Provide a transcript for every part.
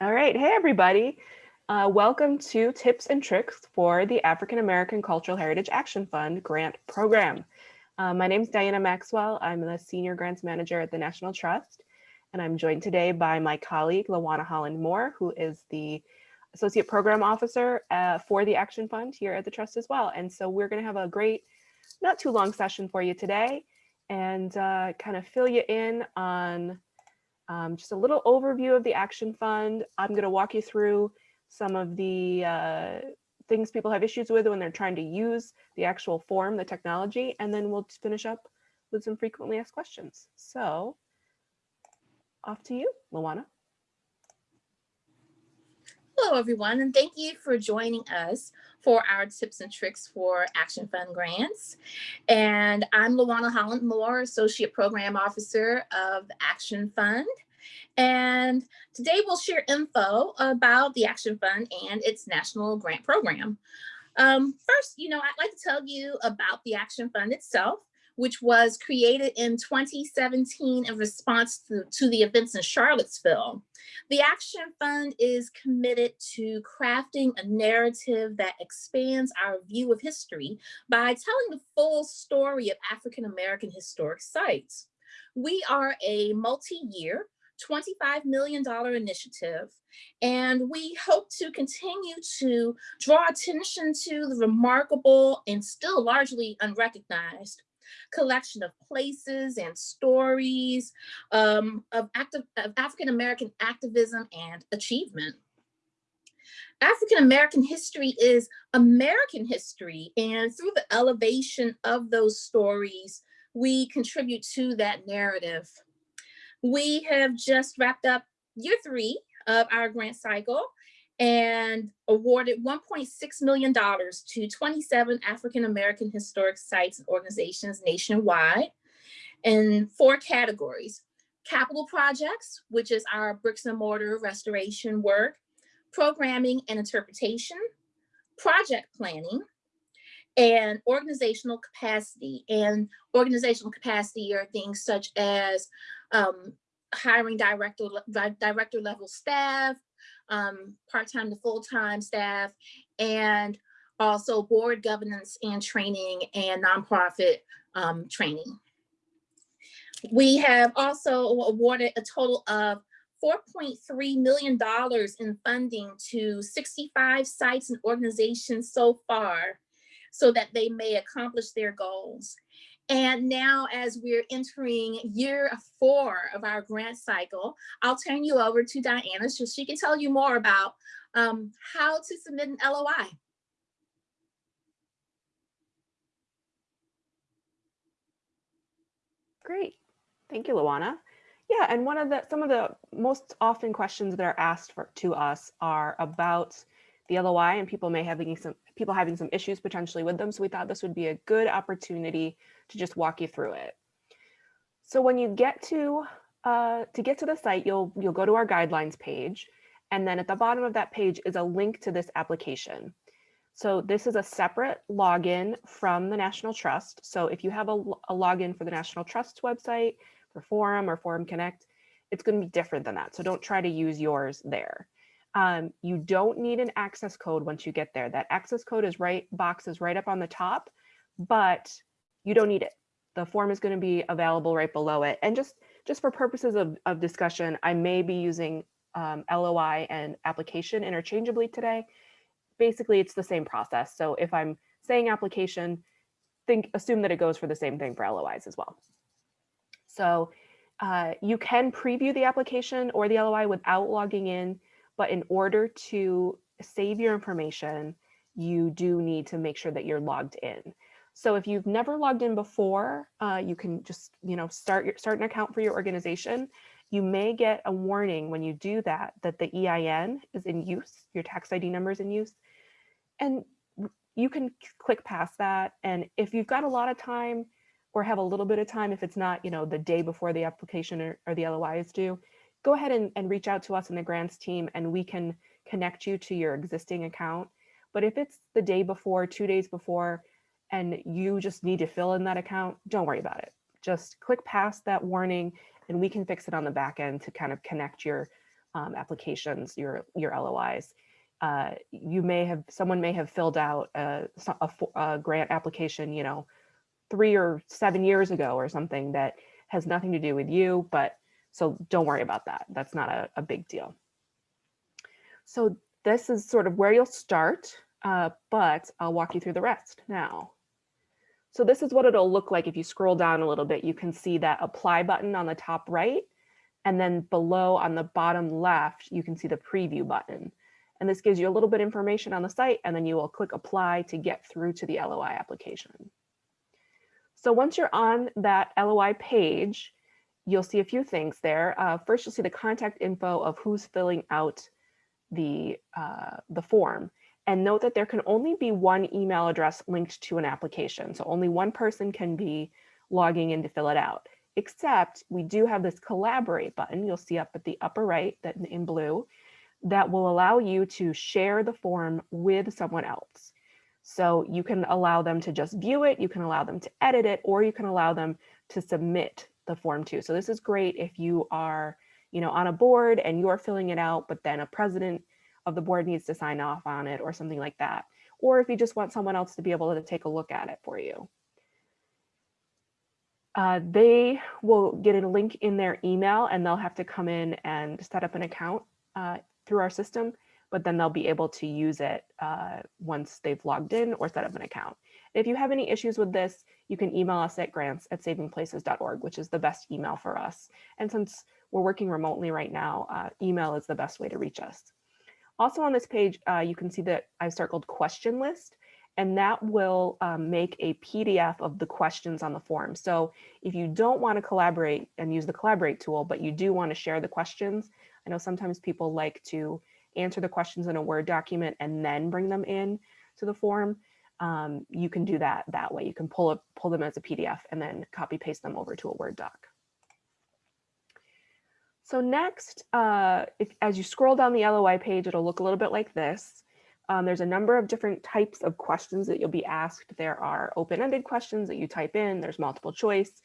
All right. Hey, everybody. Uh, welcome to Tips and Tricks for the African American Cultural Heritage Action Fund grant program. Uh, my name is Diana Maxwell. I'm the Senior Grants Manager at the National Trust, and I'm joined today by my colleague, Lawana Holland Moore, who is the Associate Program Officer uh, for the Action Fund here at the Trust as well. And so we're going to have a great, not too long session for you today and uh, kind of fill you in on um, just a little overview of the Action Fund. I'm going to walk you through some of the uh, things people have issues with when they're trying to use the actual form, the technology, and then we'll finish up with some frequently asked questions. So off to you, Lawana. Hello, everyone, and thank you for joining us for our tips and tricks for Action Fund grants. And I'm Lawana Holland Moore, Associate Program Officer of Action Fund. And today we'll share info about the Action Fund and its national grant program. Um, first, you know, I'd like to tell you about the Action Fund itself which was created in 2017 in response to, to the events in Charlottesville. The Action Fund is committed to crafting a narrative that expands our view of history by telling the full story of African-American historic sites. We are a multi-year $25 million initiative. And we hope to continue to draw attention to the remarkable and still largely unrecognized collection of places and stories um, of, of African-American activism and achievement. African-American history is American history, and through the elevation of those stories, we contribute to that narrative. We have just wrapped up year three of our grant cycle, and awarded $1.6 million to 27 African-American historic sites and organizations nationwide in four categories. Capital projects, which is our bricks and mortar restoration work, programming and interpretation, project planning, and organizational capacity. And organizational capacity are things such as um, hiring director, director level staff, um, part-time to full-time staff, and also board governance and training and nonprofit um, training. We have also awarded a total of $4.3 million in funding to 65 sites and organizations so far so that they may accomplish their goals. And now as we're entering year four of our grant cycle, I'll turn you over to Diana so she can tell you more about um, how to submit an LOI. Great. Thank you, Lawana. Yeah, and one of the some of the most often questions that are asked for to us are about the LOI and people may having some people having some issues potentially with them. So we thought this would be a good opportunity to just walk you through it. So when you get to uh, to get to the site, you'll you'll go to our guidelines page, and then at the bottom of that page is a link to this application. So this is a separate login from the National Trust. So if you have a, a login for the National Trust website, for Forum or Forum Connect, it's going to be different than that. So don't try to use yours there. Um, you don't need an access code once you get there. That access code is right, box is right up on the top, but you don't need it. The form is going to be available right below it. And just, just for purposes of, of discussion, I may be using um, LOI and application interchangeably today. Basically, it's the same process. So if I'm saying application, think assume that it goes for the same thing for LOIs as well. So uh, you can preview the application or the LOI without logging in. But in order to save your information, you do need to make sure that you're logged in. So if you've never logged in before, uh, you can just, you know, start your start an account for your organization. You may get a warning when you do that, that the EIN is in use, your tax ID number is in use. And you can click past that. And if you've got a lot of time or have a little bit of time, if it's not, you know, the day before the application or, or the LOI is due, go ahead and, and reach out to us in the grants team and we can connect you to your existing account. But if it's the day before, two days before, and you just need to fill in that account, don't worry about it. Just click past that warning and we can fix it on the back end to kind of connect your um, applications, your, your LOIs. Uh, you may have, someone may have filled out a, a a grant application, you know, three or seven years ago or something that has nothing to do with you, but so don't worry about that. That's not a, a big deal. So this is sort of where you'll start, uh, but I'll walk you through the rest now. So this is what it'll look like if you scroll down a little bit. You can see that apply button on the top right, and then below on the bottom left, you can see the preview button. And this gives you a little bit information on the site, and then you will click apply to get through to the LOI application. So once you're on that LOI page, you'll see a few things there. Uh, first, you'll see the contact info of who's filling out the, uh, the form. And note that there can only be one email address linked to an application. So only one person can be logging in to fill it out, except we do have this collaborate button you'll see up at the upper right that in blue that will allow you to share the form with someone else. So you can allow them to just view it, you can allow them to edit it, or you can allow them to submit the form too. So this is great if you are, you know, on a board and you're filling it out, but then a president of the board needs to sign off on it or something like that. Or if you just want someone else to be able to take a look at it for you. Uh, they will get a link in their email and they'll have to come in and set up an account uh, through our system, but then they'll be able to use it uh, once they've logged in or set up an account. If you have any issues with this, you can email us at grants at savingplaces.org, which is the best email for us. And since we're working remotely right now, uh, email is the best way to reach us. Also on this page, uh, you can see that I've circled question list, and that will um, make a PDF of the questions on the form. So if you don't want to collaborate and use the collaborate tool, but you do want to share the questions, I know sometimes people like to answer the questions in a Word document and then bring them in to the form. Um, you can do that that way. You can pull, a, pull them as a PDF and then copy paste them over to a Word doc. So next, uh, if, as you scroll down the LOI page, it'll look a little bit like this. Um, there's a number of different types of questions that you'll be asked. There are open-ended questions that you type in, there's multiple choice,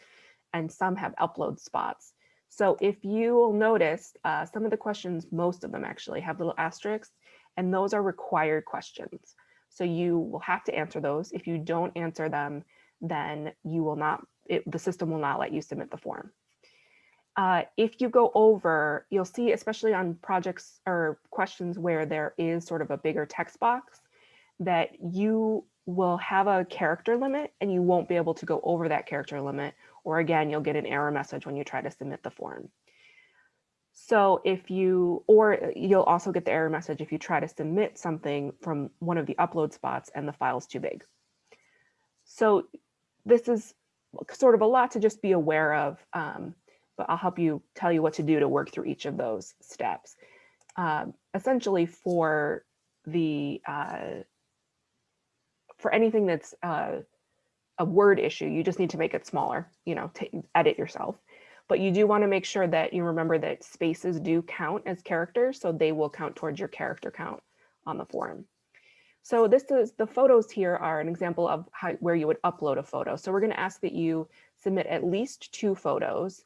and some have upload spots. So if you will notice, uh, some of the questions, most of them actually have little asterisks, and those are required questions. So you will have to answer those. If you don't answer them, then you will not, it, the system will not let you submit the form. Uh, if you go over, you'll see, especially on projects or questions where there is sort of a bigger text box, that you will have a character limit and you won't be able to go over that character limit. Or again, you'll get an error message when you try to submit the form. So if you, or you'll also get the error message if you try to submit something from one of the upload spots and the file's too big. So this is sort of a lot to just be aware of. Um, but I'll help you tell you what to do to work through each of those steps. Um, essentially for the, uh, for anything that's uh, a word issue, you just need to make it smaller, you know, to edit yourself. But you do want to make sure that you remember that spaces do count as characters, so they will count towards your character count on the form. So this is the photos here are an example of how, where you would upload a photo. So we're going to ask that you submit at least two photos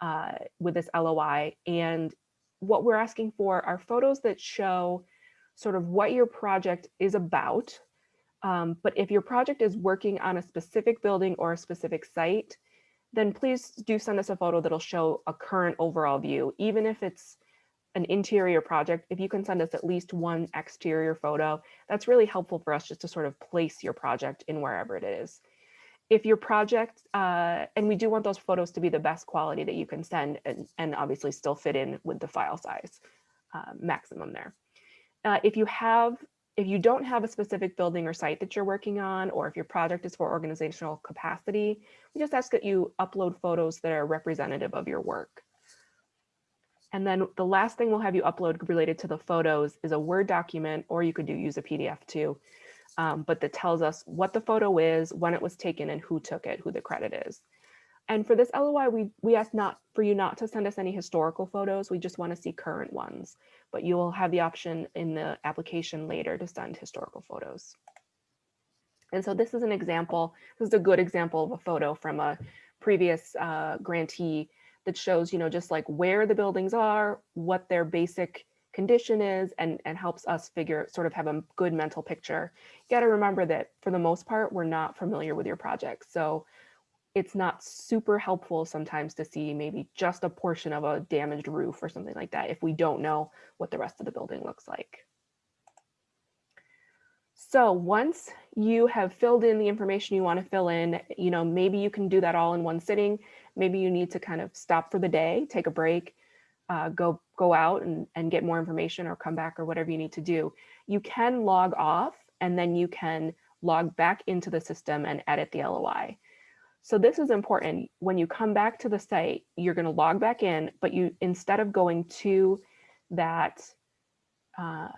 uh, with this LOI. And what we're asking for are photos that show sort of what your project is about. Um, but if your project is working on a specific building or a specific site, then please do send us a photo that'll show a current overall view, even if it's an interior project, if you can send us at least one exterior photo, that's really helpful for us just to sort of place your project in wherever it is if your project, uh, and we do want those photos to be the best quality that you can send and, and obviously still fit in with the file size uh, maximum there. Uh, if you have, if you don't have a specific building or site that you're working on, or if your project is for organizational capacity, we just ask that you upload photos that are representative of your work. And then the last thing we'll have you upload related to the photos is a Word document, or you could do use a PDF too, um, but that tells us what the photo is, when it was taken, and who took it, who the credit is. And for this LOI, we, we ask not for you not to send us any historical photos. We just want to see current ones, but you will have the option in the application later to send historical photos. And so this is an example, this is a good example of a photo from a previous uh, grantee that shows, you know, just like where the buildings are, what their basic condition is, and, and helps us figure, sort of have a good mental picture. You gotta remember that for the most part, we're not familiar with your project. So it's not super helpful sometimes to see maybe just a portion of a damaged roof or something like that if we don't know what the rest of the building looks like. So once you have filled in the information you want to fill in, you know, maybe you can do that all in one sitting. Maybe you need to kind of stop for the day, take a break, uh, go go out and, and get more information or come back or whatever you need to do. You can log off and then you can log back into the system and edit the LOI. So this is important. When you come back to the site, you're going to log back in, but you instead of going to that uh,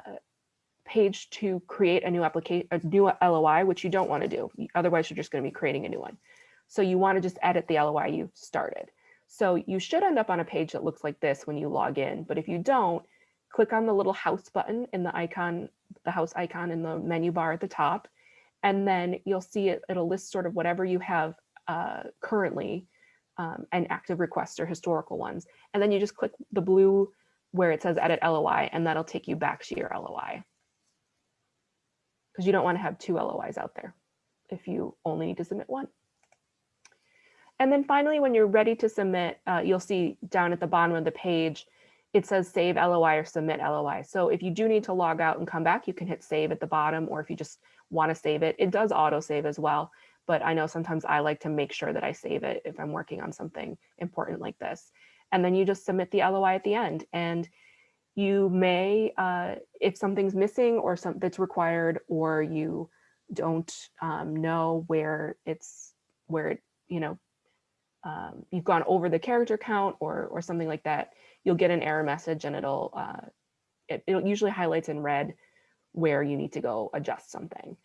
page to create a new application, a new LOI, which you don't want to do. Otherwise, you're just going to be creating a new one. So you want to just edit the LOI you started. So you should end up on a page that looks like this when you log in. But if you don't, click on the little house button in the icon, the house icon in the menu bar at the top. And then you'll see it, it'll list sort of whatever you have uh, currently um, and active requests or historical ones. And then you just click the blue where it says edit LOI and that'll take you back to your LOI because you don't want to have two LOIs out there if you only need to submit one. And then finally, when you're ready to submit, uh, you'll see down at the bottom of the page, it says save LOI or submit LOI. So if you do need to log out and come back, you can hit save at the bottom, or if you just want to save it, it does auto save as well. But I know sometimes I like to make sure that I save it if I'm working on something important like this. And then you just submit the LOI at the end. And you may, uh, if something's missing or something that's required, or you don't um, know where it's, where it, you know, um, you've gone over the character count or, or something like that, you'll get an error message and it'll, uh, it, it usually highlights in red where you need to go adjust something.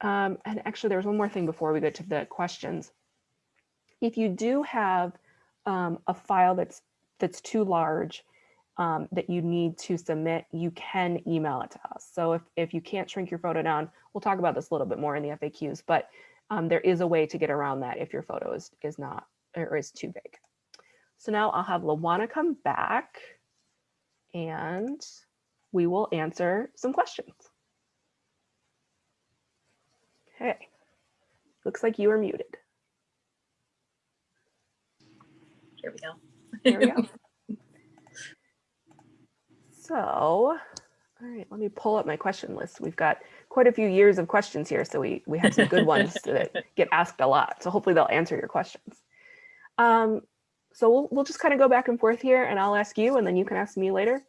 Um, and actually, there was one more thing before we get to the questions. If you do have um, a file that's that's too large um, that you need to submit, you can email it to us. So if, if you can't shrink your photo down, we'll talk about this a little bit more in the FAQs, but um, there is a way to get around that if your photo is, is not or is too big. So now I'll have Lawana come back and we will answer some questions. Okay, looks like you are muted. Here we go. Here we go. so, all right, let me pull up my question list. We've got quite a few years of questions here, so we, we have some good ones that get asked a lot. So hopefully they'll answer your questions. Um, so we'll, we'll just kind of go back and forth here and I'll ask you and then you can ask me later.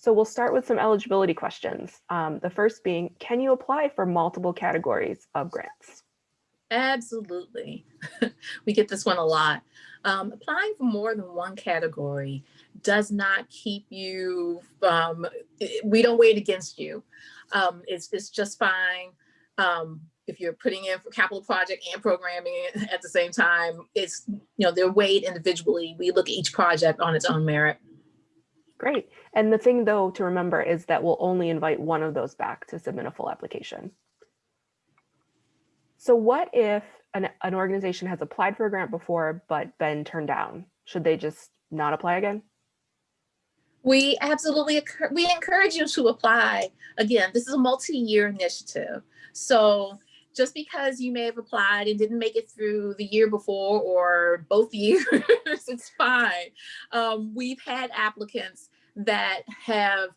So we'll start with some eligibility questions. Um, the first being, can you apply for multiple categories of grants? Absolutely. we get this one a lot. Um, applying for more than one category does not keep you, um, we don't weigh it against you. Um, it's, it's just fine. Um, if you're putting in for capital project and programming at the same time, it's, you know, they're weighed individually. We look at each project on its own merit. Great. And the thing though to remember is that we'll only invite one of those back to submit a full application. So what if an, an organization has applied for a grant before but been turned down? Should they just not apply again? We absolutely, we encourage you to apply. Again, this is a multi-year initiative. So just because you may have applied and didn't make it through the year before or both years, it's fine. Um, we've had applicants that have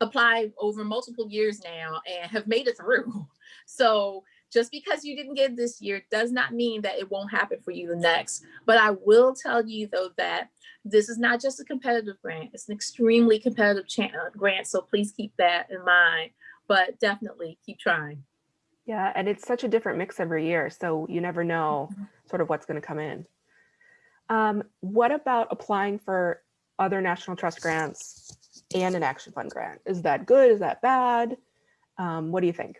applied over multiple years now and have made it through. So just because you didn't get this year does not mean that it won't happen for you the next. But I will tell you though that this is not just a competitive grant, it's an extremely competitive uh, grant. So please keep that in mind, but definitely keep trying. Yeah, and it's such a different mix every year. So you never know mm-hmm. sort of what's gonna come in. Um, what about applying for other National Trust grants and an Action Fund grant? Is that good? Is that bad? Um, what do you think?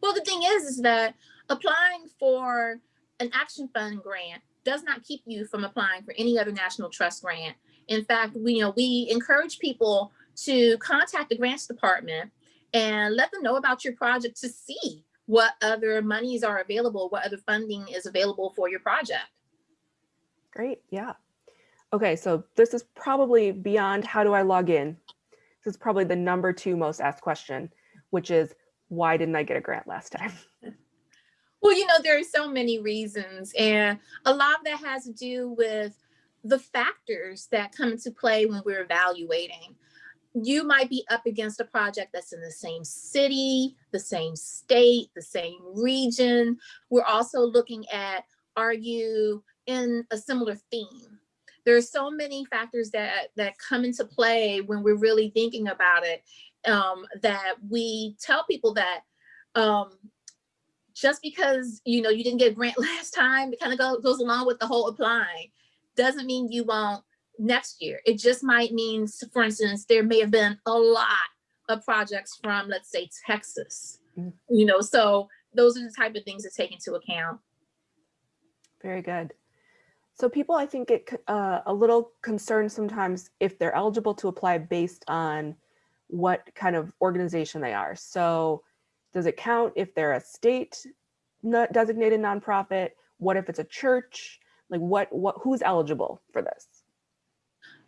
Well, the thing is, is that applying for an Action Fund grant does not keep you from applying for any other National Trust grant. In fact, we, you know, we encourage people to contact the grants department and let them know about your project to see what other monies are available, what other funding is available for your project. Great, yeah. Okay, so this is probably beyond how do I log in? This is probably the number two most asked question, which is why didn't I get a grant last time? Well, you know, there are so many reasons, and a lot of that has to do with the factors that come into play when we're evaluating. You might be up against a project that's in the same city, the same state, the same region. We're also looking at, are you in a similar theme? There are so many factors that, that come into play when we're really thinking about it um, that we tell people that um, just because you know you didn't get a grant last time, it kind of go, goes along with the whole applying, doesn't mean you won't next year. It just might mean, for instance, there may have been a lot of projects from, let's say, Texas. Mm. You know, so those are the type of things to take into account. Very good. So people, I think, get uh, a little concerned sometimes if they're eligible to apply based on what kind of organization they are. So does it count if they're a state designated nonprofit? What if it's a church? Like what, what, who's eligible for this?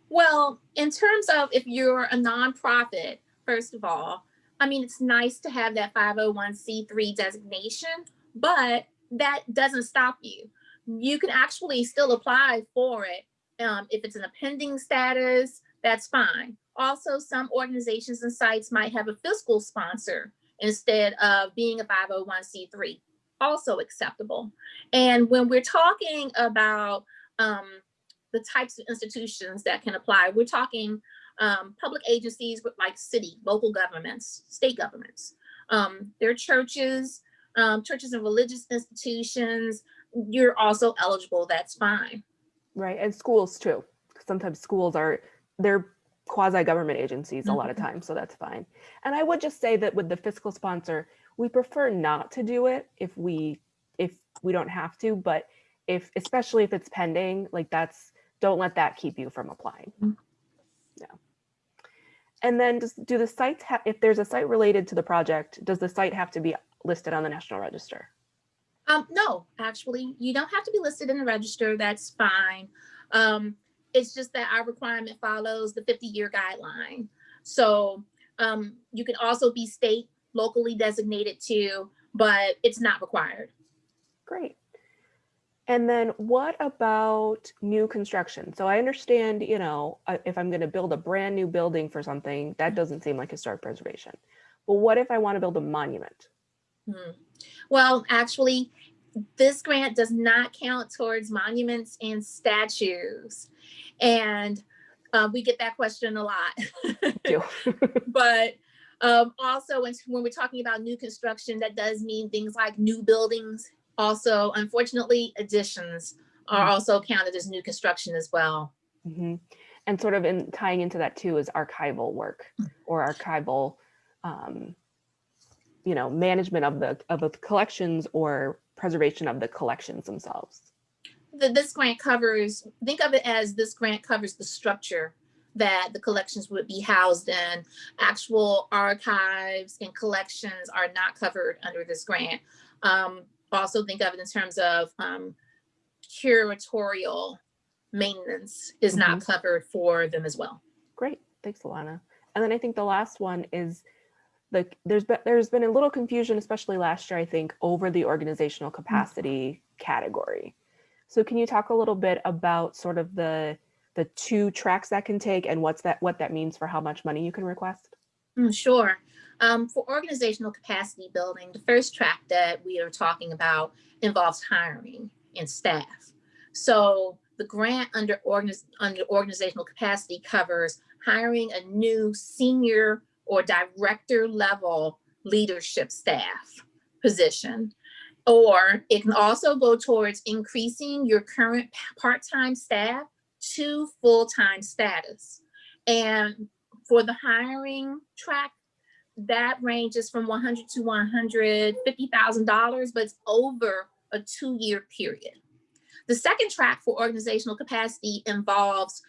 Well, in terms of if you're a nonprofit, first of all, I mean, it's nice to have that 501c3 designation, but that doesn't stop you. You can actually still apply for it. Um, if it's in a pending status, that's fine. Also, some organizations and sites might have a fiscal sponsor instead of being a 501c3, also acceptable. And when we're talking about um, the types of institutions that can apply. We're talking um, public agencies like city, local governments, state governments. Um, there are churches, um, churches and religious institutions. You're also eligible, that's fine. Right, and schools too. Sometimes schools are, they're quasi-government agencies a lot of Mhm. times, so that's fine. And I would just say that with the fiscal sponsor, we prefer not to do it if we, if we don't have to, but if, especially if it's pending, like that's, don't let that keep you from applying. Mm. Yeah. And then does, do the sites have, if there's a site related to the project, does the site have to be listed on the National Register? Um, no, actually, you don't have to be listed in the register. That's fine. Um, it's just that our requirement follows the 50 year guideline. So um, you can also be state locally designated too, but it's not required. Great. And then what about new construction? So I understand, you know, uh, if I'm going to build a brand new building for something, that doesn't seem like historic preservation. But what if I want to build a monument? Hmm. Well, actually, this grant does not count towards monuments and statues. And uh, we get that question a lot. But um, also when, when we're talking about new construction, that does mean things like new buildings. Also, unfortunately, additions are Mm. also counted as new construction as well. Mhm. And sort of in tying into that too is archival work or archival, um, you know, management of the of the collections or preservation of the collections themselves. The, this grant covers, think of it as this grant covers the structure that the collections would be housed in. Actual archives and collections are not covered under this grant. Um, also think of it in terms of um, curatorial maintenance is not covered for them as well. Great, thanks, Lawana. And then I think the last one is the there's been there's been a little confusion, especially last year, I think, over the organizational capacity category. So can you talk a little bit about sort of the the two tracks that can take and what's that what that means for how much money you can request? Mm, Sure. Um, for organizational capacity building, the first track that we are talking about involves hiring and staff. So the grant under organiz- under organizational capacity covers hiring a new senior or director level leadership staff position. Or it can also go towards increasing your current part-time staff to full-time status. And for the hiring track, that ranges from 100 to 150,000 dollars, but it's over a two-year period. The second track for organizational capacity involves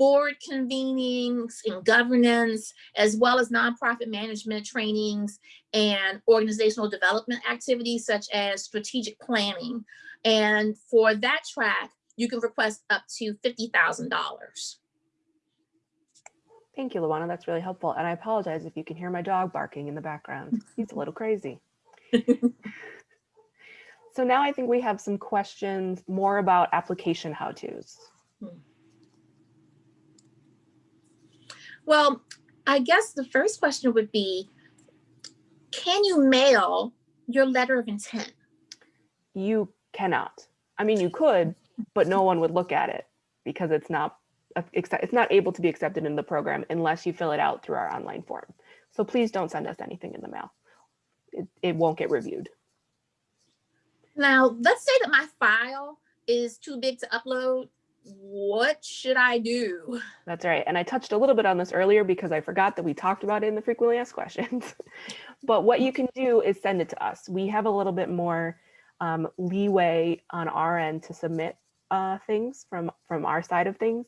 board convenings and governance, as well as nonprofit management trainings and organizational development activities such as strategic planning. And for that track, you can request up to $50,000. Thank you, Lawana. That's really helpful. And I apologize if you can hear my dog barking in the background. He's a little crazy. so now I think we have some questions more about application how-tos. Hmm. Well, I guess the first question would be, can you mail your letter of intent? You cannot. I mean, you could, but no one would look at it because it's not it's not able to be accepted in the program unless you fill it out through our online form. So please don't send us anything in the mail. It, it won't get reviewed. Now, let's say that my file is too big to upload. What should I do? That's right. And I touched a little bit on this earlier because I forgot that we talked about it in the frequently asked questions. but what you can do is send it to us. We have a little bit more um, leeway on our end to submit uh, things from, from our side of things.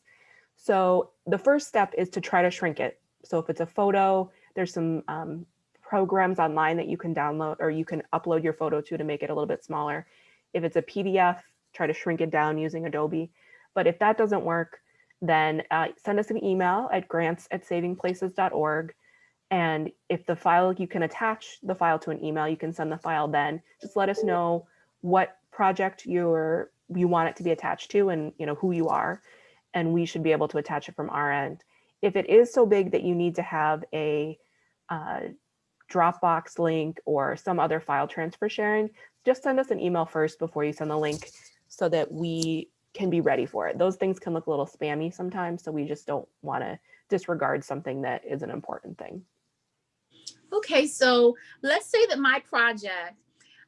So the first step is to try to shrink it. So if it's a photo, there's some um, programs online that you can download or you can upload your photo to to make it a little bit smaller. If it's a PDF, try to shrink it down using Adobe. But if that doesn't work, then uh, send us an email at grants at savingplaces.org. And if the file, you can attach the file to an email, you can send the file then. Just let us know what project you're, you want it to be attached to and you know who you are and we should be able to attach it from our end. If it is so big that you need to have a uh, Dropbox link or some other file transfer sharing, just send us an email first before you send the link so that we can be ready for it. Those things can look a little spammy sometimes, so we just don't want to disregard something that is an important thing. Okay, so let's say that my project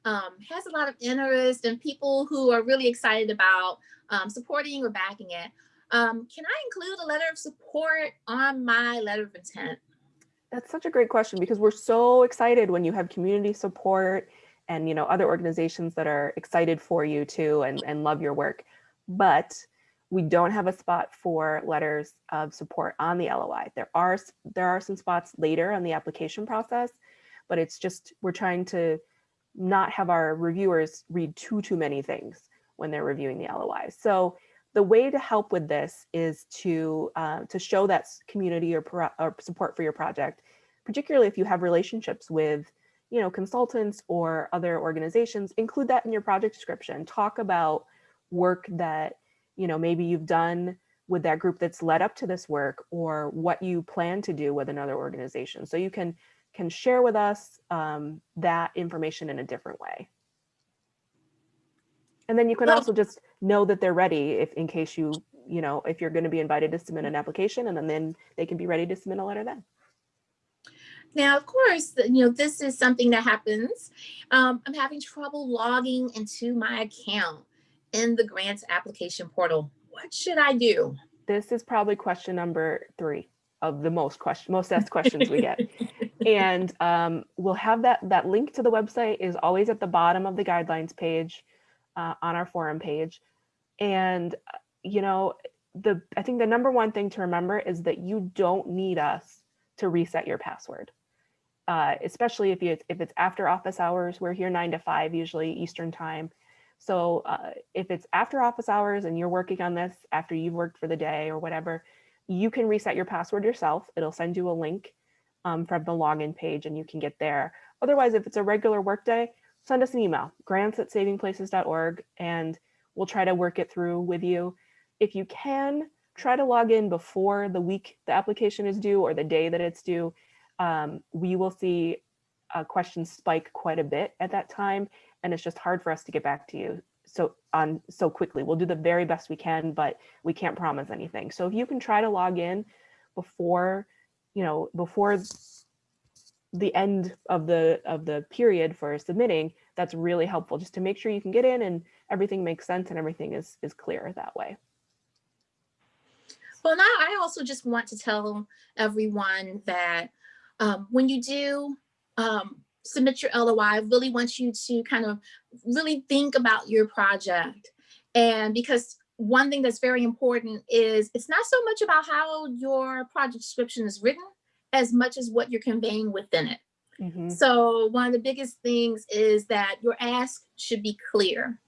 um, has a lot of interest and people who are really excited about um, supporting or backing it. Um, can I include a letter of support on my letter of intent? That's such a great question because we're so excited when you have community support and you know other organizations that are excited for you too and, and love your work. But we don't have a spot for letters of support on the LOI. There are there are some spots later on the application process, but it's just we're trying to not have our reviewers read too too many things when they're reviewing the LOI. So the way to help with this is to uh, to show that community or, or support for your project, particularly if you have relationships with you know consultants or other organizations, include that in your project description. Talk about work that you know maybe you've done with that group that's led up to this work or what you plan to do with another organization. So you can can share with us um, that information in a different way. And then you can also just know that they're ready if in case you, you know, if you're going to be invited to submit an application and then, then they can be ready to submit a letter then. Now, of course, you know, this is something that happens. Um, I'm having trouble logging into my account in the grants application portal. What should I do? This is probably question number three of the most question, most asked questions we get. and um, we'll have that, that link to the website is always at the bottom of the guidelines page uh, on our forum page. And, uh, you know, the I think the number one thing to remember is that you don't need us to reset your password. Uh, especially if you if it's after office hours, we're here nine to five, usually Eastern time. So uh, if it's after office hours and you're working on this after you've worked for the day or whatever, you can reset your password yourself. It'll send you a link um, from the login page and you can get there. Otherwise, if it's a regular workday, send us an email, grants at savingplaces.org, and we'll try to work it through with you. If you can, try to log in before the week the application is due or the day that it's due. Um, we will see uh, questions spike quite a bit at that time, and it's just hard for us to get back to you so on so quickly. We'll do the very best we can, but we can't promise anything. So if you can try to log in before, you know, before the end of the of the period for submitting, that's really helpful just to make sure you can get in and everything makes sense and everything is is clear that way. Well, now I also just want to tell everyone that um, when you do um, submit your LOI, I really want you to kind of really think about your project. And because one thing that's very important is it's not so much about how your project description is written as much as what you're conveying within it. Mhm. So one of the biggest things is that your ask should be clear.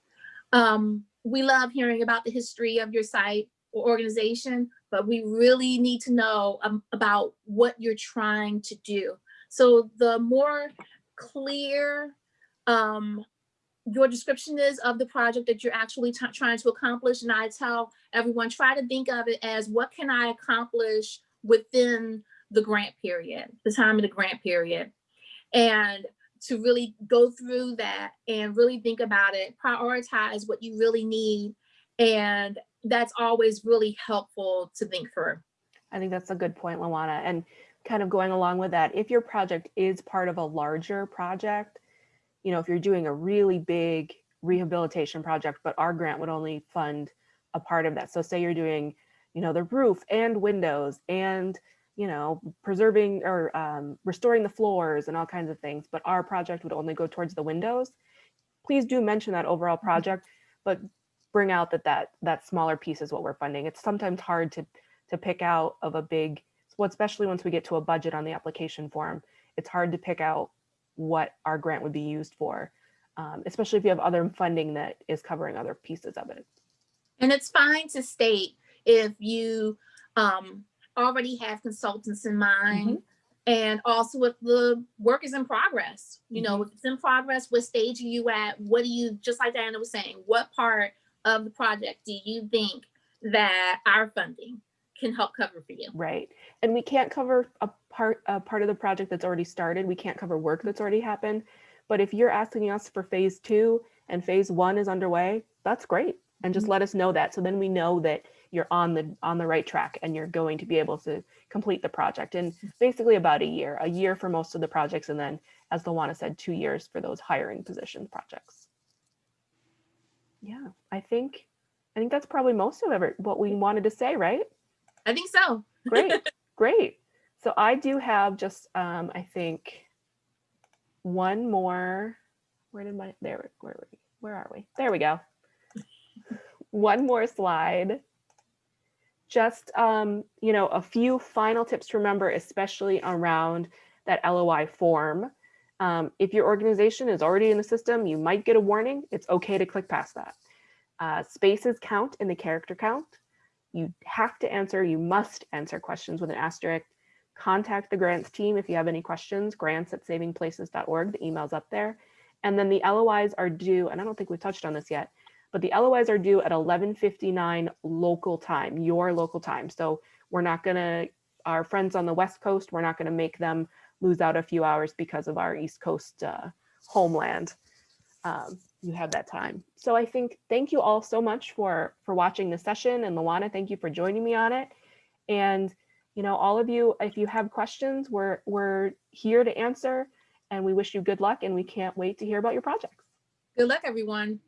Um, we love hearing about the history of your site or organization, but we really need to know um, about what you're trying to do. So the more clear um, your description is of the project that you're actually trying to accomplish, and I tell everyone, try to think of it as what can I accomplish within the grant period, the time of the grant period and to really go through that and really think about it, prioritize what you really need. And that's always really helpful to think through. I think that's a good point, Lawana. And kind of going along with that, if your project is part of a larger project, you know, if you're doing a really big rehabilitation project, but our grant would only fund a part of that. So say you're doing, you know, the roof and windows and, you know, preserving or um, restoring the floors and all kinds of things, but our project would only go towards the windows. Please do mention that overall project, but bring out that that that smaller piece is what we're funding. It's sometimes hard to to pick out of a big, well, especially once we get to a budget on the application form, it's hard to pick out what our grant would be used for, um, especially if you have other funding that is covering other pieces of it. And it's fine to state if you um, already have consultants in mind and also if the work is in progress. You know, if it's in progress, what stage are you at? What do you, just like Diana was saying, what part of the project do you think that our funding can help cover for you? Right. And we can't cover a part a part of the project that's already started. We can't cover work that's already happened. But if you're asking us for phase two and phase one is underway, that's great. And just mm-hmm. let us know that. So then we know that you're on the on the right track and you're going to be able to complete the project in basically about a year, a year for most of the projects. And then as Lawana said, two years for those hiring position projects. Yeah, I think I think that's probably most of ever what we wanted to say, right? I think so. Great, great. So I do have just, um, I think, one more. Where did my there? Where were we? Where are we? There we go. One more slide. Just, um, you know, a few final tips to remember, especially around that LOI form. Um, if your organization is already in the system, you might get a warning. It's okay to click past that. Uh, spaces count in the character count. You have to answer, you must answer questions with an asterisk. Contact the grants team if you have any questions, grants at savingplaces.org, the email's up there. And then the LOIs are due, and I don't think we've touched on this yet, but the LOIs are due at 11:59 local time, your local time. So we're not gonna, our friends on the West Coast, we're not gonna make them lose out a few hours because of our East Coast uh, homeland. Um, you have that time. So I think, thank you all so much for, for watching the session and Lawana, thank you for joining me on it. And, you know, all of you, if you have questions, we're, we're here to answer and we wish you good luck and we can't wait to hear about your projects. Good luck, everyone.